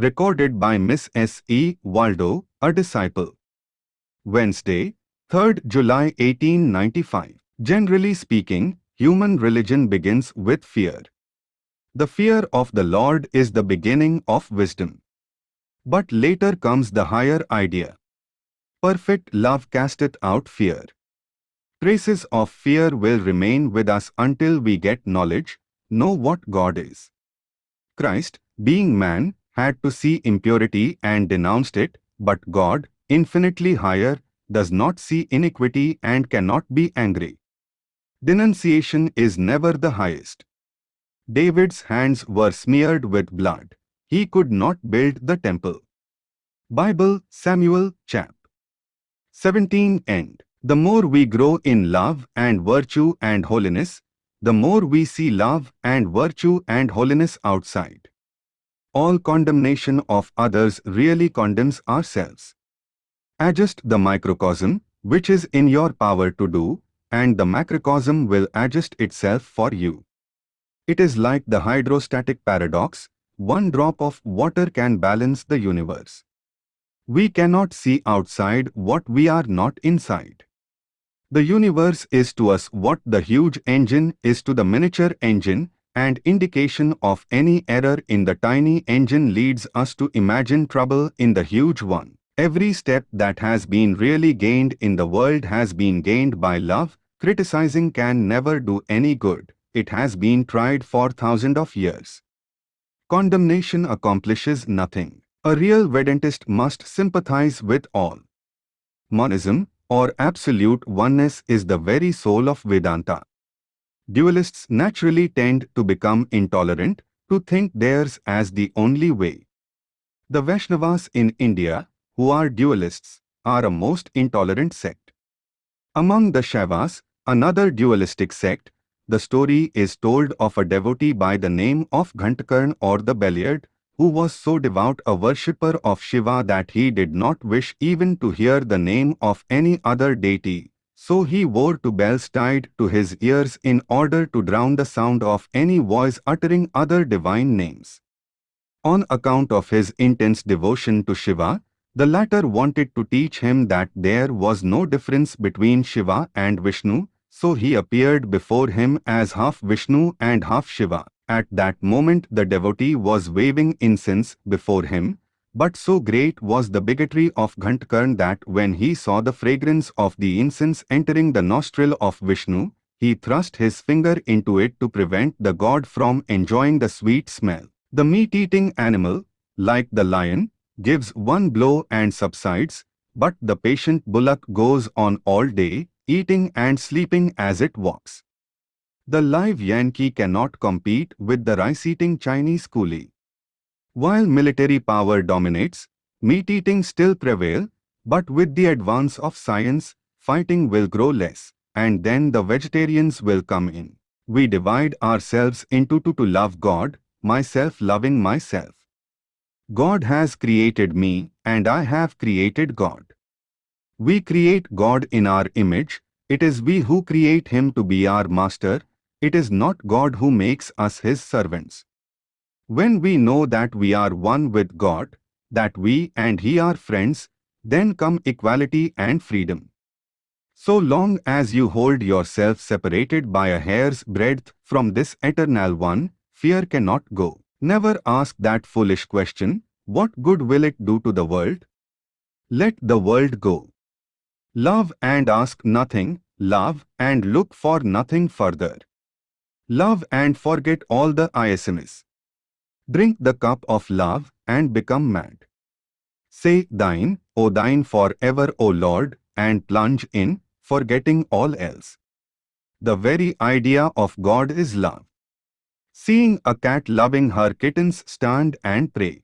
Recorded by Miss S. E. Waldo, a disciple. Wednesday, 3rd July 1895. Generally speaking, human religion begins with fear. The fear of the Lord is the beginning of wisdom. But later comes the higher idea. Perfect love casteth out fear. Traces of fear will remain with us until we get knowledge, know what God is. Christ, being man, had to see impurity and denounced it, but God, infinitely higher, does not see iniquity and cannot be angry. Denunciation is never the highest. David's hands were smeared with blood. He could not build the temple. Bible, Samuel, chap. 17 End. The more we grow in love and virtue and holiness, the more we see love and virtue and holiness outside. All condemnation of others really condemns ourselves. Adjust the microcosm, which is in your power to do, and the macrocosm will adjust itself for you. It is like the hydrostatic paradox, one drop of water can balance the universe. We cannot see outside what we are not inside. The universe is to us what the huge engine is to the miniature engine, and indication of any error in the tiny engine leads us to imagine trouble in the huge one. Every step that has been really gained in the world has been gained by love. Criticizing can never do any good. It has been tried for thousands of years. Condemnation accomplishes nothing. A real Vedantist must sympathize with all. Monism, or absolute oneness is the very soul of Vedanta. Dualists naturally tend to become intolerant, to think theirs as the only way. The Vaishnavas in India, who are dualists, are a most intolerant sect. Among the Shaivas, another dualistic sect, the story is told of a devotee by the name of Ghantakarn or the Bell-eared, who was so devout a worshipper of Shiva that he did not wish even to hear the name of any other deity, so he wore two bells tied to his ears in order to drown the sound of any voice uttering other divine names. On account of his intense devotion to Shiva, the latter wanted to teach him that there was no difference between Shiva and Vishnu, so he appeared before him as half Vishnu and half Shiva. At that moment the devotee was waving incense before him, but so great was the bigotry of Ghantakarn that when he saw the fragrance of the incense entering the nostril of Vishnu, he thrust his finger into it to prevent the god from enjoying the sweet smell. The meat-eating animal, like the lion, gives one blow and subsides, but the patient bullock goes on all day, eating and sleeping as it walks. The live Yankee cannot compete with the rice-eating Chinese coolie. While military power dominates, meat-eating still prevail, but with the advance of science, fighting will grow less, and then the vegetarians will come in. We divide ourselves into two to love God, myself loving myself. God has created me, and I have created God. We create God in our image, it is we who create Him to be our master, it is not God who makes us His servants. When we know that we are one with God, that we and He are friends, then come equality and freedom. So long as you hold yourself separated by a hair's breadth from this eternal one, fear cannot go. Never ask that foolish question, what good will it do to the world? Let the world go. Love and ask nothing, love and look for nothing further. Love and forget all the ISMs. Drink the cup of love and become mad. Say thine, O thine forever, O Lord, and plunge in, forgetting all else. The very idea of God is love. Seeing a cat loving her kittens stand and pray.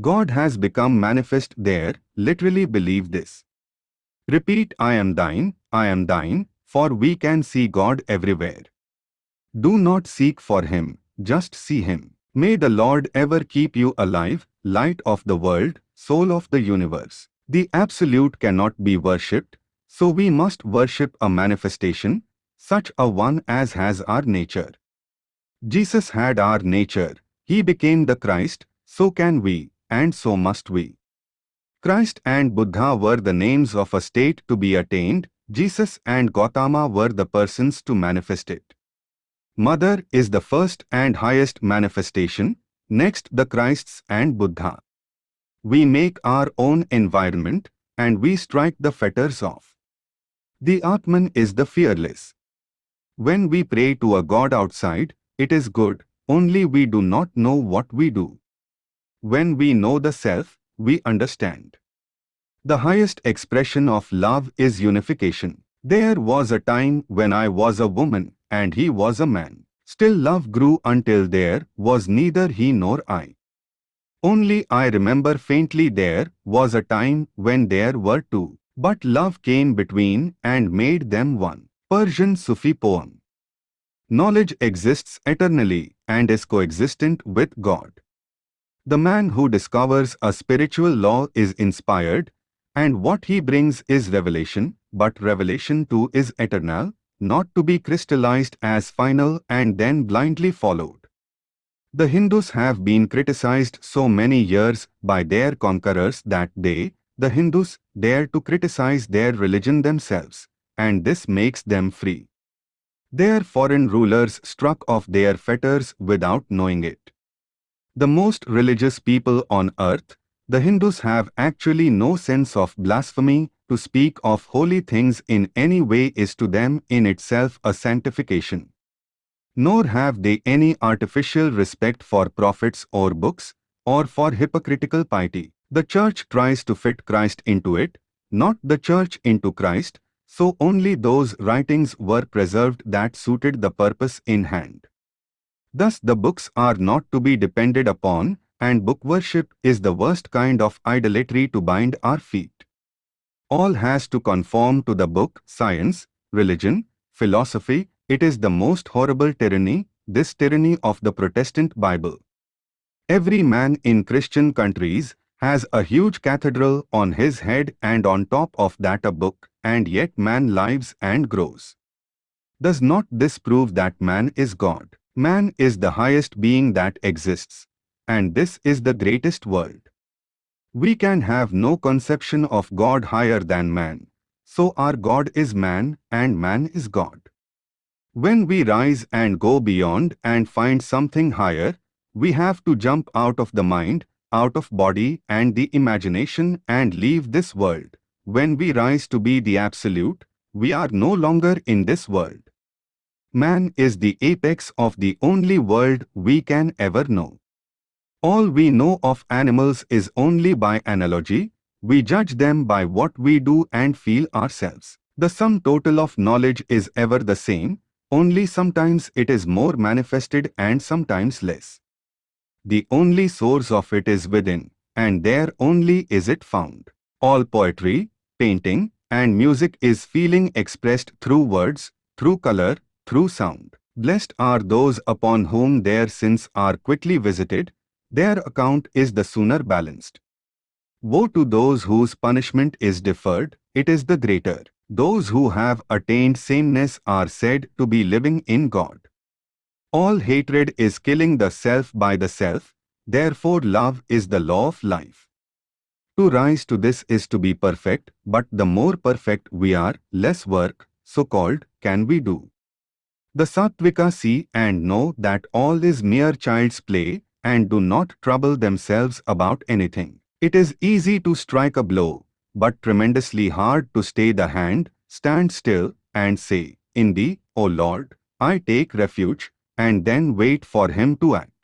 God has become manifest there, literally believe this. Repeat I am thine, I am thine, for we can see God everywhere. Do not seek for him, just see him. May the Lord ever keep you alive, light of the world, soul of the universe. The Absolute cannot be worshipped, so we must worship a manifestation, such a one as has our nature. Jesus had our nature, he became the Christ, so can we. and so must we. Christ and Buddha were the names of a state to be attained, Jesus and Gautama were the persons to manifest it. Mother is the first and highest manifestation, next the Christs and Buddha. We make our own environment and we strike the fetters off. The Atman is the fearless. When we pray to a God outside, it is good, only we do not know what we do. When we know the self, we understand. The highest expression of love is unification. There was a time when I was a woman and he was a man. Still love grew until there was neither he nor I. Only I remember faintly there was a time when there were two, but love came between and made them one. Persian Sufi poem. Knowledge exists eternally and is coexistent with God. The man who discovers a spiritual law is inspired, and what he brings is revelation, but revelation too is eternal, not to be crystallized as final and then blindly followed. The Hindus have been criticized so many years by their conquerors that they, the Hindus, dare to criticize their religion themselves, and this makes them free. Their foreign rulers struck off their fetters without knowing it. The most religious people on earth, the Hindus have actually no sense of blasphemy, to speak of holy things in any way is to them in itself a sanctification nor have they any artificial respect for prophets or books, or for hypocritical piety. The church tries to fit Christ into it, not the church into Christ, so only those writings were preserved that suited the purpose in hand. Thus the books are not to be depended upon, and book worship is the worst kind of idolatry to bind our feet. All has to conform to the book, science, religion, philosophy, it is the most horrible tyranny, this tyranny of the Protestant Bible. Every man in Christian countries has a huge cathedral on his head and on top of that a book, and yet man lives and grows. Does not this prove that man is God? Man is the highest being that exists, and this is the greatest world. We can have no conception of God higher than man, so our God is man and man is God. When we rise and go beyond and find something higher, we have to jump out of the mind, out of body and the imagination and leave this world. When we rise to be the Absolute, we are no longer in this world. Man is the apex of the only world we can ever know. All we know of animals is only by analogy, we judge them by what we do and feel ourselves. The sum total of knowledge is ever the same, only sometimes it is more manifested and sometimes less. The only source of it is within, and there only is it found. All poetry, painting, and music is feeling expressed through words, through color, through sound. Blessed are those upon whom their sins are quickly visited, their account is the sooner balanced. Woe to those whose punishment is deferred, it is the greater. Those who have attained sameness are said to be living in God. All hatred is killing the self by the self, therefore love is the law of life. To rise to this is to be perfect, but the more perfect we are, less work, so-called, can we do. The Sattvika see and know that all is mere child's play and do not trouble themselves about anything. It is easy to strike a blow, but tremendously hard to stay the hand, stand still, and say, In thee, O Lord, I take refuge, and then wait for him to act.